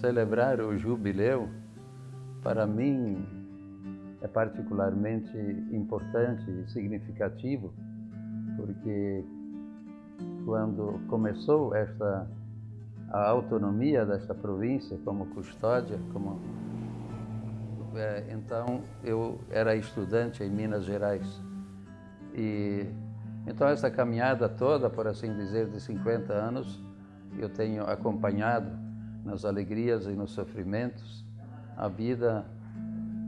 celebrar o jubileu, para mim, é particularmente importante e significativo, porque quando começou esta a autonomia desta província como custódia, como é, então eu era estudante em Minas Gerais. E então essa caminhada toda, por assim dizer, de 50 anos, eu tenho acompanhado nas alegrias e nos sofrimentos a vida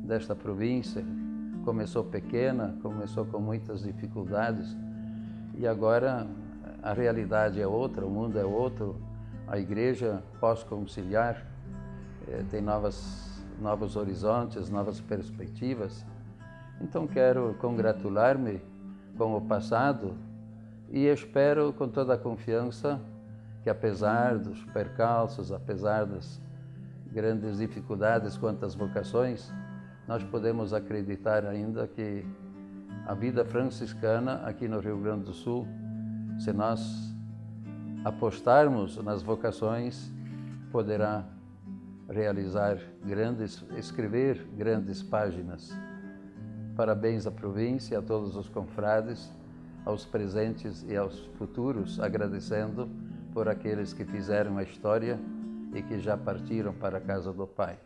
desta província. Começou pequena, começou com muitas dificuldades e agora a realidade é outra, o mundo é outro. A igreja pós-conciliar eh, tem novas, novos horizontes, novas perspectivas. Então quero congratular-me com o passado e espero com toda a confiança que apesar dos percalços, apesar das grandes dificuldades quanto às vocações, nós podemos acreditar ainda que a vida franciscana aqui no Rio Grande do Sul, se nós apostarmos nas vocações, poderá realizar grandes, escrever grandes páginas. Parabéns à província, a todos os confrades, aos presentes e aos futuros, agradecendo por aqueles que fizeram a história e que já partiram para a casa do Pai.